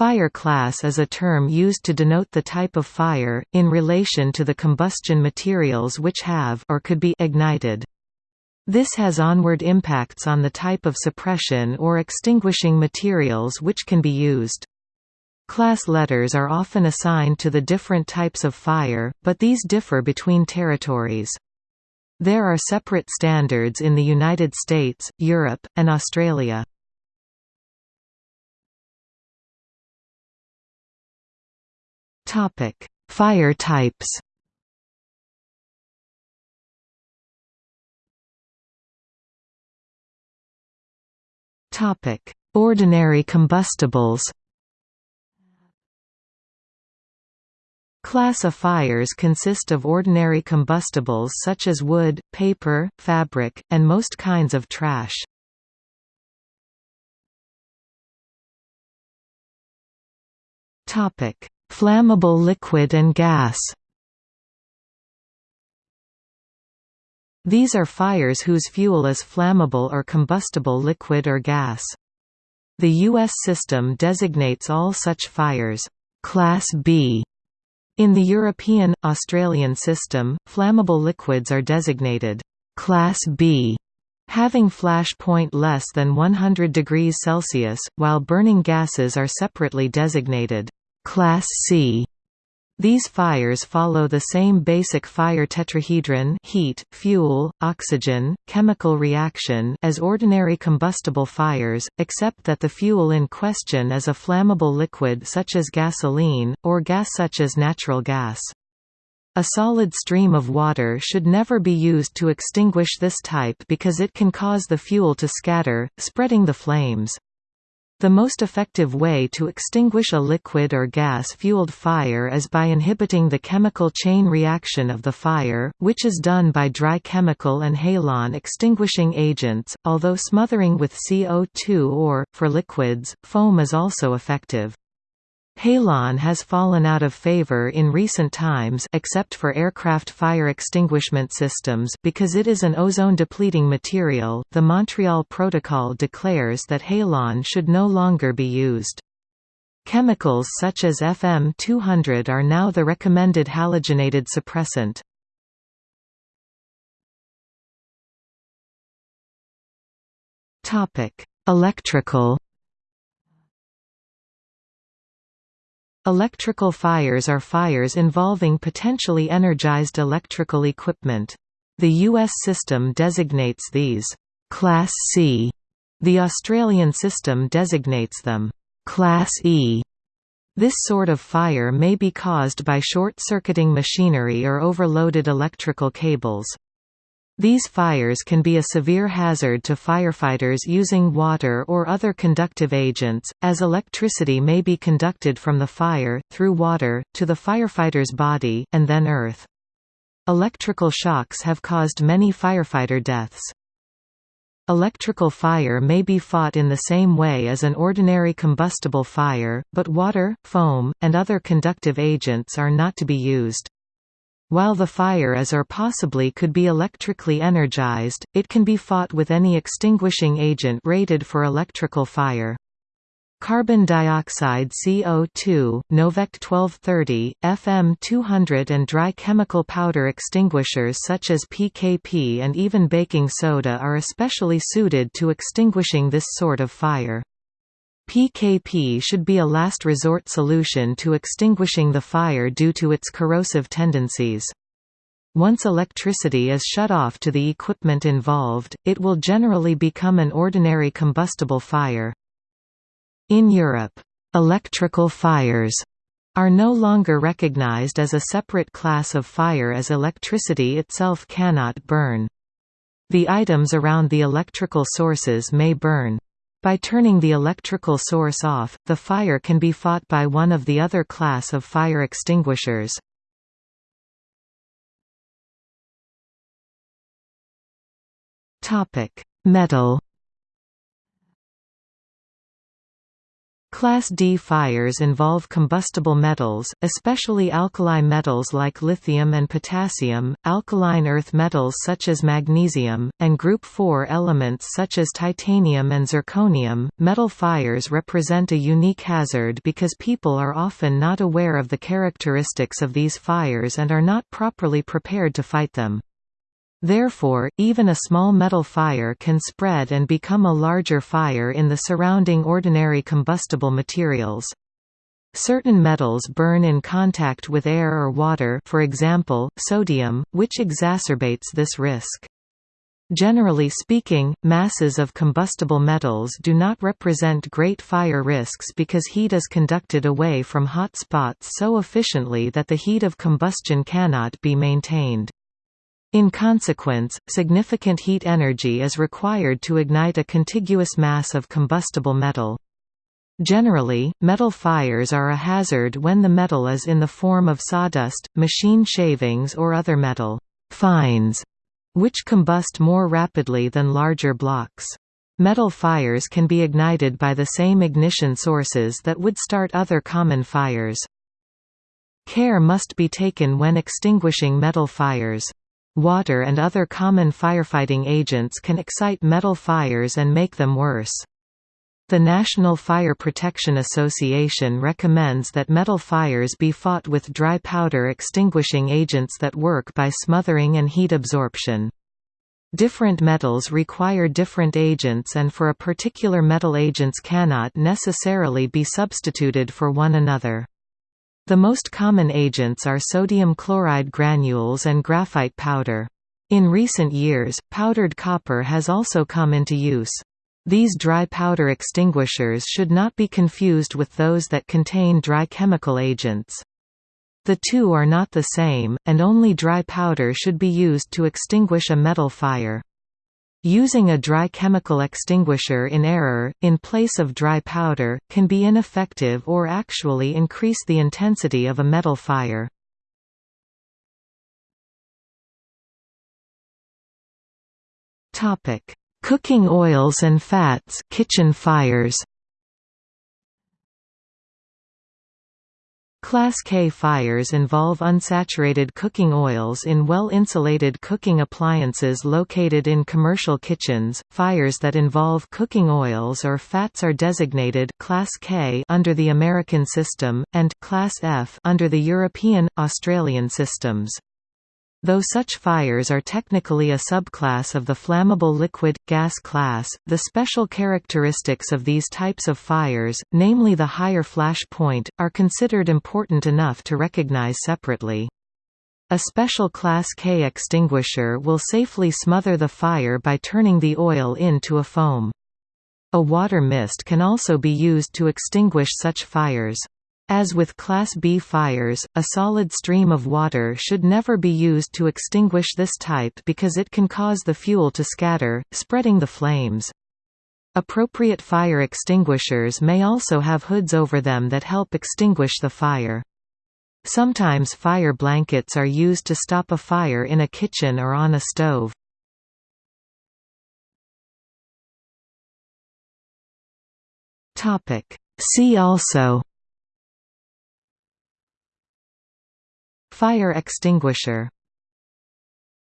Fire class is a term used to denote the type of fire, in relation to the combustion materials which have or could be ignited. This has onward impacts on the type of suppression or extinguishing materials which can be used. Class letters are often assigned to the different types of fire, but these differ between territories. There are separate standards in the United States, Europe, and Australia. Topic: Fire types. Topic: Ordinary combustibles. Class of fires consist of ordinary combustibles such as wood, paper, fabric, and most kinds of trash. Topic: Flammable liquid and gas These are fires whose fuel is flammable or combustible liquid or gas. The U.S. system designates all such fires, Class B. In the European, Australian system, flammable liquids are designated Class B, having flash point less than 100 degrees Celsius, while burning gases are separately designated Class C. These fires follow the same basic fire tetrahedron heat, fuel, oxygen, chemical reaction as ordinary combustible fires, except that the fuel in question is a flammable liquid such as gasoline, or gas such as natural gas. A solid stream of water should never be used to extinguish this type because it can cause the fuel to scatter, spreading the flames. The most effective way to extinguish a liquid or gas-fueled fire is by inhibiting the chemical chain reaction of the fire, which is done by dry chemical and halon extinguishing agents, although smothering with CO2 or, for liquids, foam is also effective. Halon has fallen out of favor in recent times except for aircraft fire extinguishment systems because it is an ozone-depleting material. The Montreal Protocol declares that halon should no longer be used. Chemicals such as FM200 are now the recommended halogenated suppressant. Topic: Electrical Electrical fires are fires involving potentially energized electrical equipment. The U.S. system designates these Class C. The Australian system designates them Class E. This sort of fire may be caused by short-circuiting machinery or overloaded electrical cables. These fires can be a severe hazard to firefighters using water or other conductive agents, as electricity may be conducted from the fire, through water, to the firefighter's body, and then earth. Electrical shocks have caused many firefighter deaths. Electrical fire may be fought in the same way as an ordinary combustible fire, but water, foam, and other conductive agents are not to be used. While the fire is or possibly could be electrically energized, it can be fought with any extinguishing agent rated for electrical fire. Carbon dioxide CO2, Novec 1230, FM200 and dry chemical powder extinguishers such as PKP and even baking soda are especially suited to extinguishing this sort of fire. PKP should be a last resort solution to extinguishing the fire due to its corrosive tendencies. Once electricity is shut off to the equipment involved, it will generally become an ordinary combustible fire. In Europe, electrical fires are no longer recognized as a separate class of fire as electricity itself cannot burn. The items around the electrical sources may burn. By turning the electrical source off, the fire can be fought by one of the other class of fire extinguishers. Metal Class D fires involve combustible metals, especially alkali metals like lithium and potassium, alkaline earth metals such as magnesium, and group 4 elements such as titanium and zirconium. Metal fires represent a unique hazard because people are often not aware of the characteristics of these fires and are not properly prepared to fight them. Therefore, even a small metal fire can spread and become a larger fire in the surrounding ordinary combustible materials. Certain metals burn in contact with air or water for example, sodium, which exacerbates this risk. Generally speaking, masses of combustible metals do not represent great fire risks because heat is conducted away from hot spots so efficiently that the heat of combustion cannot be maintained. In consequence, significant heat energy is required to ignite a contiguous mass of combustible metal. Generally, metal fires are a hazard when the metal is in the form of sawdust, machine shavings or other metal fines, which combust more rapidly than larger blocks. Metal fires can be ignited by the same ignition sources that would start other common fires. Care must be taken when extinguishing metal fires. Water and other common firefighting agents can excite metal fires and make them worse. The National Fire Protection Association recommends that metal fires be fought with dry powder extinguishing agents that work by smothering and heat absorption. Different metals require different agents and for a particular metal agents cannot necessarily be substituted for one another. The most common agents are sodium chloride granules and graphite powder. In recent years, powdered copper has also come into use. These dry powder extinguishers should not be confused with those that contain dry chemical agents. The two are not the same, and only dry powder should be used to extinguish a metal fire. Using a dry chemical extinguisher in error, in place of dry powder, can be ineffective or actually increase the intensity of a metal fire. Cooking oils and fats kitchen fires Class K fires involve unsaturated cooking oils in well-insulated cooking appliances located in commercial kitchens. Fires that involve cooking oils or fats are designated Class K under the American system and Class F under the European Australian systems. Though such fires are technically a subclass of the flammable liquid, gas class, the special characteristics of these types of fires, namely the higher flash point, are considered important enough to recognize separately. A special Class K extinguisher will safely smother the fire by turning the oil into a foam. A water mist can also be used to extinguish such fires. As with Class B fires, a solid stream of water should never be used to extinguish this type because it can cause the fuel to scatter, spreading the flames. Appropriate fire extinguishers may also have hoods over them that help extinguish the fire. Sometimes fire blankets are used to stop a fire in a kitchen or on a stove. See also Fire extinguisher